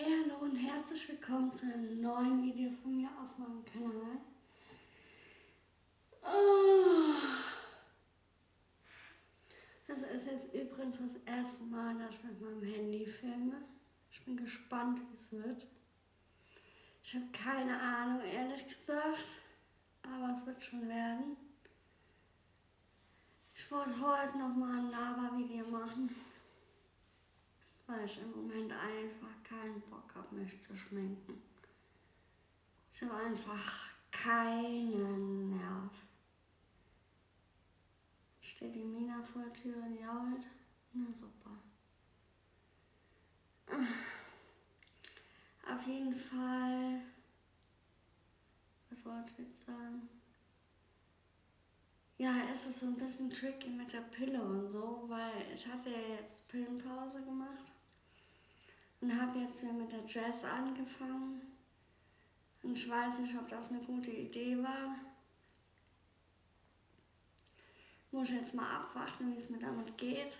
Hey, hallo und herzlich willkommen zu einem neuen Video von mir auf meinem Kanal. Oh. Das ist jetzt übrigens das erste Mal, dass ich mit meinem Handy filme. Ich bin gespannt, wie es wird. Ich habe keine Ahnung, ehrlich gesagt, aber es wird schon werden. Ich wollte heute nochmal ein Laber-Video machen weil ich im Moment einfach keinen Bock habe, mich zu schminken. Ich habe einfach keinen Nerv. Steht die Mina vor der Tür und jault? Na super. Auf jeden Fall, was wollte ich jetzt sagen? Ja, es ist so ein bisschen tricky mit der Pille und so, weil ich hatte ja jetzt Pillenpause gemacht und habe jetzt wieder mit der Jazz angefangen. Und ich weiß nicht, ob das eine gute Idee war. Muss ich jetzt mal abwarten, wie es mir damit geht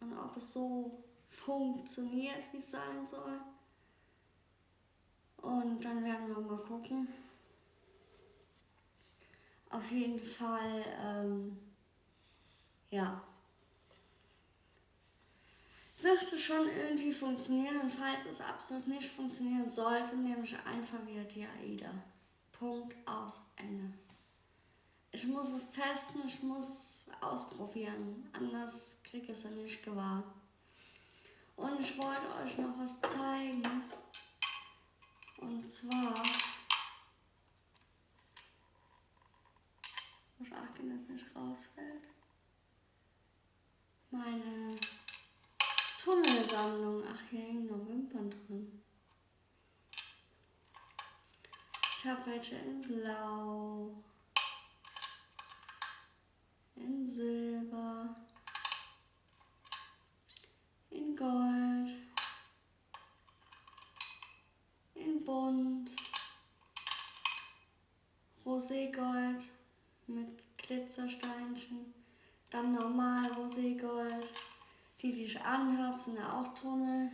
und ob es so funktioniert, wie es sein soll. Und dann werden wir mal gucken. Auf jeden Fall, ähm, ja wird es schon irgendwie funktionieren und falls es absolut nicht funktionieren sollte, nehme ich einfach wieder die AIDA. Punkt aus Ende. Ich muss es testen, ich muss ausprobieren, anders kriege ich es ja nicht gewahr. Und ich wollte euch noch was zeigen. Und zwar, muss achten, dass es nicht rausfällt. Meine Tunnelsammlung. Ach, hier hängen noch Wimpern drin. Ich habe welche in Blau, in Silber, in Gold, in Bunt, Roségold mit Glitzersteinchen, dann normal Roségold. Die, die ich anhabe, sind ja auch Tunnel.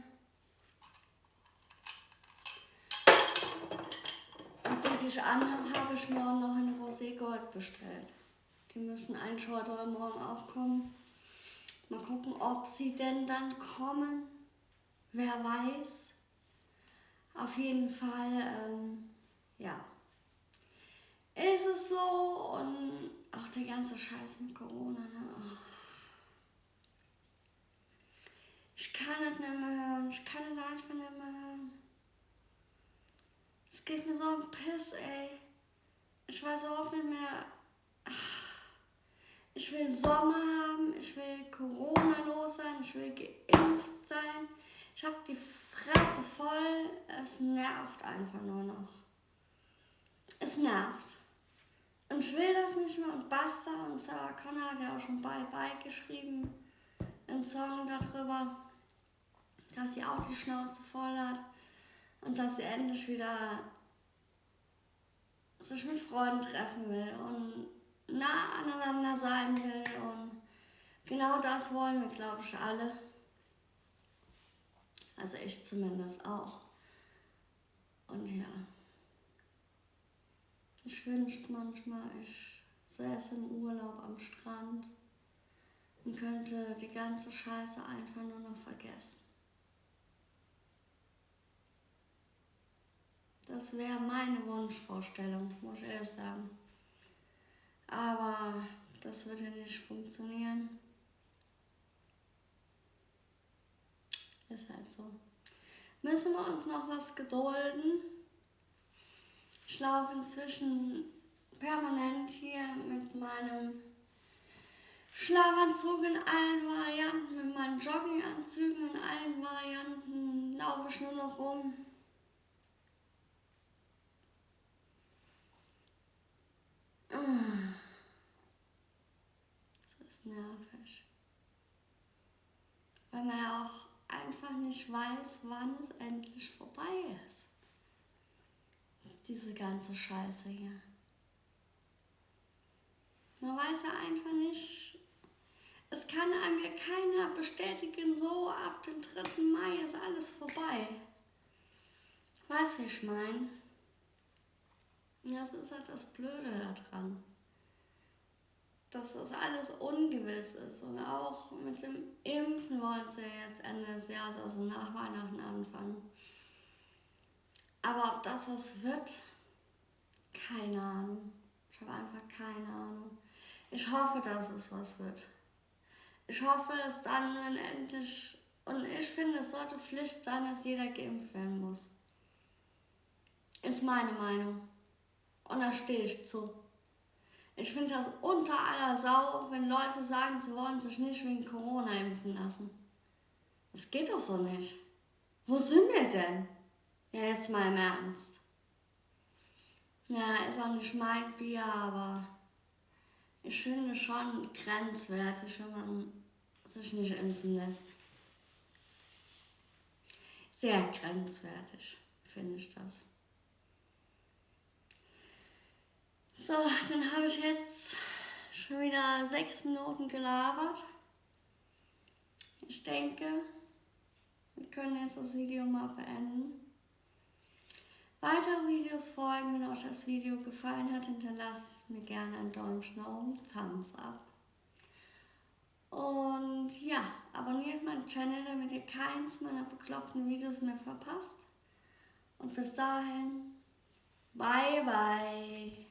Und die, die ich anhabe, habe ich auch noch in Rosé Gold bestellt. Die müssen eigentlich heute oder morgen auch kommen. Mal gucken, ob sie denn dann kommen. Wer weiß. Auf jeden Fall, ähm, ja. Ist es so und auch der ganze Scheiß mit Corona, ne? Oh. Ich kann es nicht mehr hören. Ich kann es einfach nicht mehr hören. Es geht mir so am Piss, ey. Ich weiß auch nicht mehr. Ich will Sommer haben, ich will Corona los sein, ich will geimpft sein. Ich habe die Fresse voll. Es nervt einfach nur noch. Es nervt. Und ich will das nicht mehr. Und Basta und Sarah Connor hat ja auch schon Bye Bye geschrieben. Einen Song darüber dass sie auch die Schnauze voll hat und dass sie endlich wieder sich mit Freunden treffen will und nah aneinander sein will und genau das wollen wir, glaube ich, alle. Also ich zumindest auch. Und ja, ich wünschte manchmal, ich säße im Urlaub am Strand und könnte die ganze Scheiße einfach nur noch vergessen. Das wäre meine Wunschvorstellung, muss ich ehrlich sagen. Aber das wird ja nicht funktionieren. Ist halt so. Müssen wir uns noch was gedulden. Ich laufe inzwischen permanent hier mit meinem Schlafanzug in allen Varianten, mit meinen Jogginganzügen in allen Varianten, laufe ich nur noch rum. Das ist nervig. Weil man ja auch einfach nicht weiß, wann es endlich vorbei ist. Diese ganze Scheiße hier. Man weiß ja einfach nicht, es kann einem ja keiner bestätigen, so ab dem 3. Mai ist alles vorbei. Weißt du, wie ich meine? Das ist halt das Blöde daran. Dass das alles ungewiss ist. Und auch mit dem Impfen wollen sie jetzt Ende des Jahres, also nach Weihnachten anfangen. Aber ob das was wird, keine Ahnung. Ich habe einfach keine Ahnung. Ich hoffe, dass es was wird. Ich hoffe es dann, wenn endlich. Und ich finde, es sollte Pflicht sein, dass jeder geimpft werden muss. Ist meine Meinung. Und da stehe ich zu. Ich finde das unter aller Sau, wenn Leute sagen, sie wollen sich nicht wegen Corona impfen lassen. Das geht doch so nicht. Wo sind wir denn? Ja, jetzt mal im Ernst. Ja, ist auch nicht mein Bier, aber ich finde schon grenzwertig, wenn man sich nicht impfen lässt. Sehr grenzwertig, finde ich das. So, dann habe ich jetzt schon wieder sechs Minuten gelabert. Ich denke, wir können jetzt das Video mal beenden. Weitere Videos folgen, wenn euch das Video gefallen hat, hinterlasst mir gerne ein Däumchen nach oben, Thumbs up. Und ja, abonniert meinen Channel, damit ihr keins meiner bekloppten Videos mehr verpasst. Und bis dahin, bye bye.